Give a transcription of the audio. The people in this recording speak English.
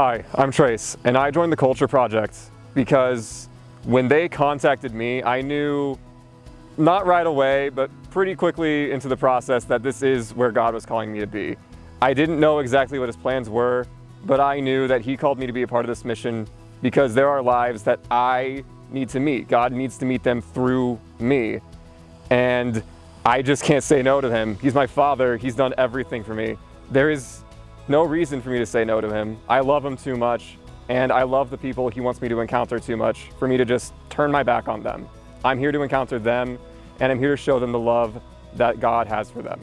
Hi, I'm Trace, and I joined the Culture Project because when they contacted me, I knew not right away, but pretty quickly into the process that this is where God was calling me to be. I didn't know exactly what his plans were, but I knew that he called me to be a part of this mission because there are lives that I need to meet. God needs to meet them through me. And I just can't say no to him. He's my father. He's done everything for me. There is no reason for me to say no to him. I love him too much, and I love the people he wants me to encounter too much for me to just turn my back on them. I'm here to encounter them, and I'm here to show them the love that God has for them.